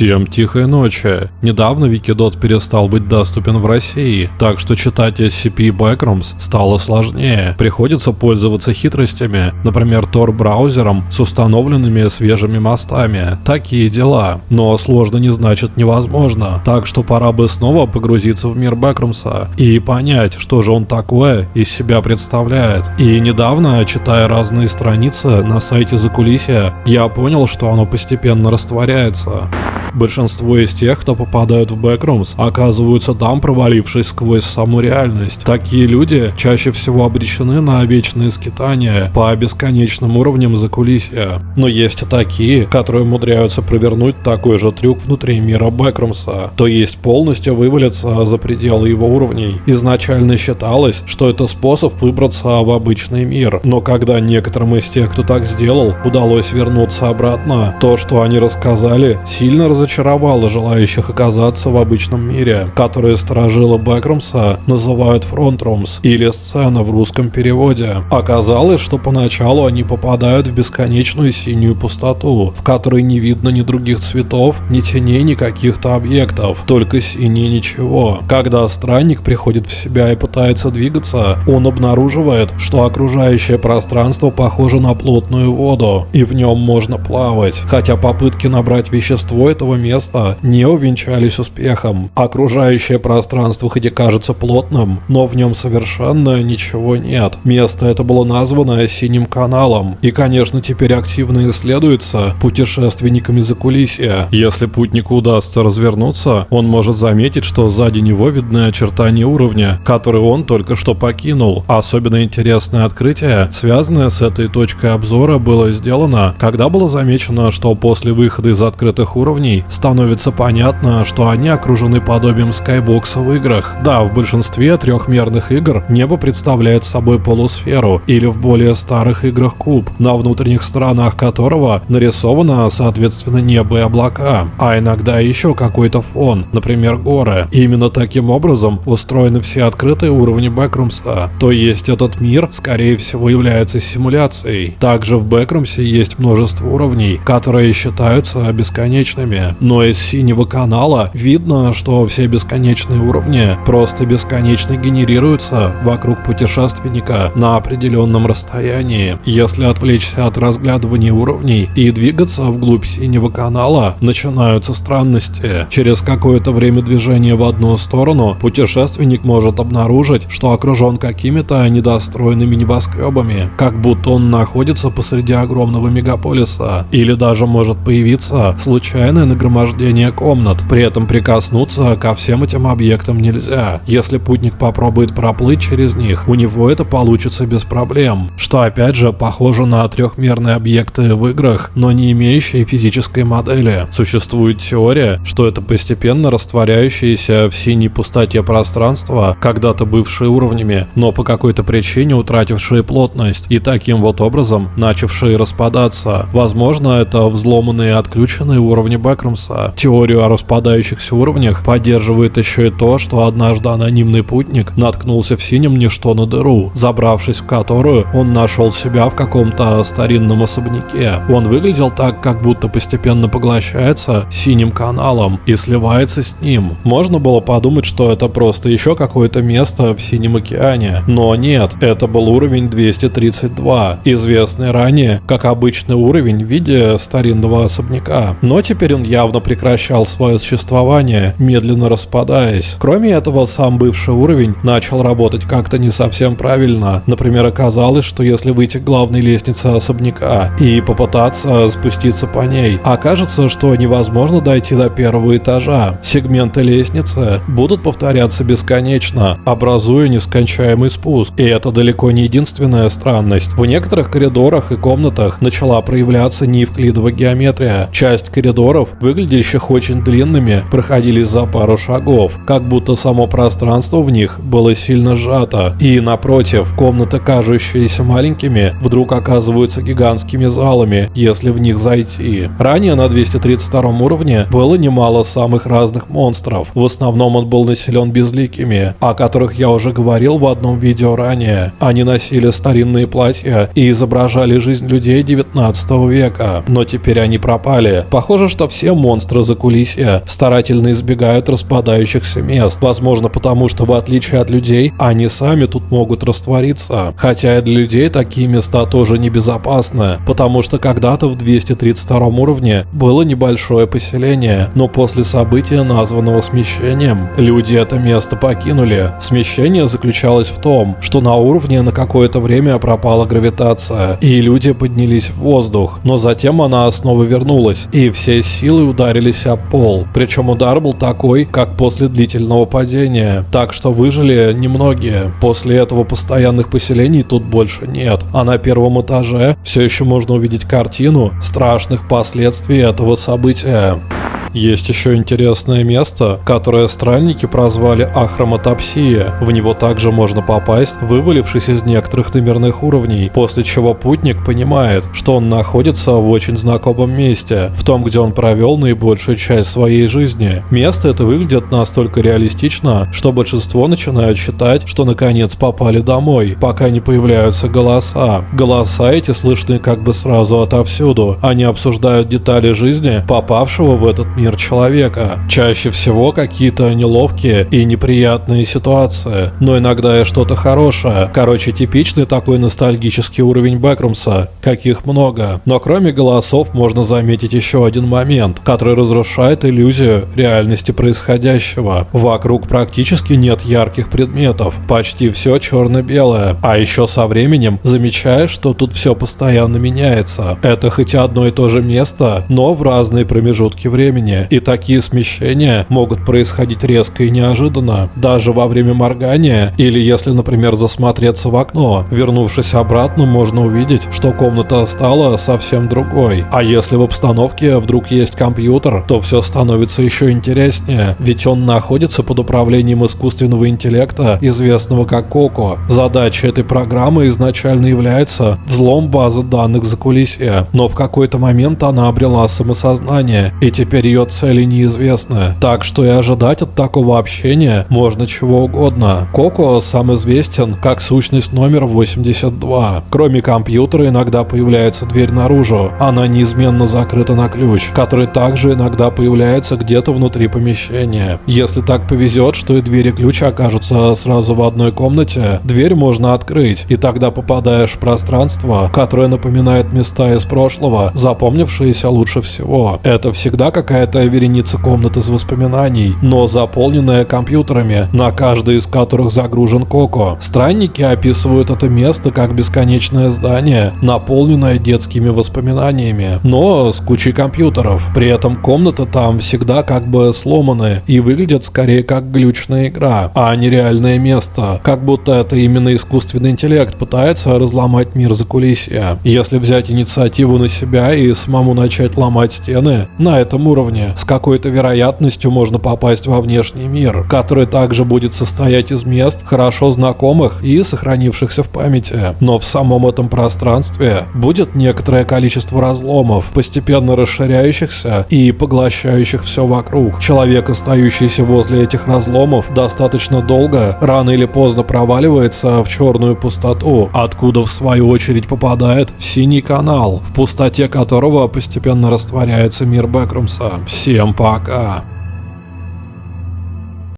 Всем тихой ночи. Недавно Wikidot перестал быть доступен в России, так что читать SCP Backrooms стало сложнее. Приходится пользоваться хитростями, например, Tor-браузером с установленными свежими мостами. Такие дела. Но сложно не значит невозможно. Так что пора бы снова погрузиться в мир Бэкрумса и понять, что же он такое из себя представляет. И недавно, читая разные страницы на сайте Закулисья, я понял, что оно постепенно растворяется. Большинство из тех, кто попадают в Backrooms, оказываются там, провалившись сквозь саму реальность. Такие люди чаще всего обречены на вечные скитания по бесконечным уровням закулисья. Но есть и такие, которые умудряются провернуть такой же трюк внутри мира Бэкрумса, то есть полностью вывалиться за пределы его уровней. Изначально считалось, что это способ выбраться в обычный мир, но когда некоторым из тех, кто так сделал, удалось вернуться обратно, то, что они рассказали, сильно разочаровало разочаровало желающих оказаться в обычном мире, которые сторожилы Бэкрумса называют фронтрумс или сцена в русском переводе. Оказалось, что поначалу они попадают в бесконечную синюю пустоту, в которой не видно ни других цветов, ни теней, ни каких-то объектов, только синее ничего. Когда странник приходит в себя и пытается двигаться, он обнаруживает, что окружающее пространство похоже на плотную воду, и в нем можно плавать, хотя попытки набрать вещество этого этого места не увенчались успехом. Окружающее пространство хоть и кажется плотным, но в нем совершенно ничего нет. Место это было названо Синим каналом, и конечно теперь активно исследуется путешественниками за кулисья. Если путнику удастся развернуться, он может заметить, что сзади него видны очертания уровня, который он только что покинул. Особенно интересное открытие, связанное с этой точкой обзора, было сделано, когда было замечено, что после выхода из открытых уровней становится понятно, что они окружены подобием скайбокса в играх. Да, в большинстве трехмерных игр небо представляет собой полусферу, или в более старых играх куб, на внутренних сторонах которого нарисовано соответственно небо и облака, а иногда еще какой-то фон, например горы. И именно таким образом устроены все открытые уровни Бэкрумса, то есть этот мир скорее всего является симуляцией. Также в Бэкрумсе есть множество уровней, которые считаются бесконечными но из синего канала видно, что все бесконечные уровни просто бесконечно генерируются вокруг путешественника на определенном расстоянии. Если отвлечься от разглядывания уровней и двигаться вглубь синего канала, начинаются странности. Через какое-то время движения в одну сторону путешественник может обнаружить, что окружен какими-то недостроенными небоскребами, как будто он находится посреди огромного мегаполиса, или даже может появиться случайное нагромождение комнат. При этом прикоснуться ко всем этим объектам нельзя. Если путник попробует проплыть через них, у него это получится без проблем. Что опять же похоже на трехмерные объекты в играх, но не имеющие физической модели. Существует теория, что это постепенно растворяющиеся в синей пустоте пространства, когда-то бывшие уровнями, но по какой-то причине утратившие плотность и таким вот образом начавшие распадаться. Возможно, это взломанные и отключенные уровни бэкграунда Абрамса. Теорию о распадающихся уровнях поддерживает еще и то, что однажды анонимный путник наткнулся в синем ничто на дыру, забравшись в которую он нашел себя в каком-то старинном особняке. Он выглядел так, как будто постепенно поглощается синим каналом и сливается с ним. Можно было подумать, что это просто еще какое-то место в синем океане, но нет, это был уровень 232, известный ранее как обычный уровень в виде старинного особняка. Но теперь он явно прекращал свое существование, медленно распадаясь. Кроме этого, сам бывший уровень начал работать как-то не совсем правильно. Например, оказалось, что если выйти к главной лестнице особняка и попытаться спуститься по ней, окажется, что невозможно дойти до первого этажа. Сегменты лестницы будут повторяться бесконечно, образуя нескончаемый спуск. И это далеко не единственная странность. В некоторых коридорах и комнатах начала проявляться неевклидовая геометрия. Часть коридоров выглядящих очень длинными, проходили за пару шагов, как будто само пространство в них было сильно сжато. И напротив, комнаты, кажущиеся маленькими, вдруг оказываются гигантскими залами, если в них зайти. Ранее на 232 уровне было немало самых разных монстров. В основном он был населен безликими, о которых я уже говорил в одном видео ранее. Они носили старинные платья и изображали жизнь людей 19 века, но теперь они пропали. Похоже, что все все монстры за кулисья старательно избегают распадающихся мест. Возможно, потому что в отличие от людей, они сами тут могут раствориться. Хотя и для людей такие места тоже небезопасны, потому что когда-то в 232 уровне было небольшое поселение, но после события, названного смещением, люди это место покинули. Смещение заключалось в том, что на уровне на какое-то время пропала гравитация, и люди поднялись в воздух, но затем она снова вернулась, и все силы ударились об пол. Причем удар был такой, как после длительного падения, так что выжили немногие. После этого постоянных поселений тут больше нет, а на первом этаже все еще можно увидеть картину страшных последствий этого события. Есть еще интересное место, которое странники прозвали Ахроматопсия. В него также можно попасть, вывалившись из некоторых номерных уровней, после чего путник понимает, что он находится в очень знакомом месте, в том, где он провел наибольшую часть своей жизни. Место это выглядит настолько реалистично, что большинство начинают считать, что наконец попали домой, пока не появляются голоса. Голоса эти слышны как бы сразу отовсюду. Они обсуждают детали жизни попавшего в этот мир человека. Чаще всего какие-то неловкие и неприятные ситуации, но иногда и что-то хорошее. Короче, типичный такой ностальгический уровень Бэкрумса, каких много. Но кроме голосов можно заметить еще один момент, который разрушает иллюзию реальности происходящего. Вокруг практически нет ярких предметов, почти все черно-белое. А еще со временем замечаешь, что тут все постоянно меняется. Это хоть одно и то же место, но в разные промежутки времени движения, и такие смещения могут происходить резко и неожиданно, даже во время моргания, или если, например, засмотреться в окно. Вернувшись обратно, можно увидеть, что комната стала совсем другой. А если в обстановке вдруг есть компьютер, то все становится еще интереснее, ведь он находится под управлением искусственного интеллекта, известного как Коко. Задача этой программы изначально является взлом базы данных за кулисья, но в какой-то момент она обрела самосознание, и теперь ее ее цели неизвестны, так что и ожидать от такого общения можно чего угодно. Коко сам известен как сущность номер 82. Кроме компьютера иногда появляется дверь наружу, она неизменно закрыта на ключ, который также иногда появляется где-то внутри помещения. Если так повезет, что и дверь и ключ окажутся сразу в одной комнате, дверь можно открыть, и тогда попадаешь в пространство, которое напоминает места из прошлого, запомнившиеся лучше всего. Это всегда какая-то это вереница комнат из воспоминаний, но заполненная компьютерами, на каждой из которых загружен Коко. Странники описывают это место как бесконечное здание, наполненное детскими воспоминаниями, но с кучей компьютеров. При этом комната там всегда как бы сломаны и выглядят скорее как глючная игра, а не реальное место, как будто это именно искусственный интеллект пытается разломать мир за кулисья. Если взять инициативу на себя и самому начать ломать стены, на этом уровне уровне, с какой-то вероятностью можно попасть во внешний мир, который также будет состоять из мест, хорошо знакомых и сохранившихся в памяти. Но в самом этом пространстве будет некоторое количество разломов, постепенно расширяющихся и поглощающих все вокруг. Человек, остающийся возле этих разломов, достаточно долго, рано или поздно проваливается в черную пустоту, откуда в свою очередь попадает в синий канал, в пустоте которого постепенно растворяется мир Бэкрумса. Всем пока!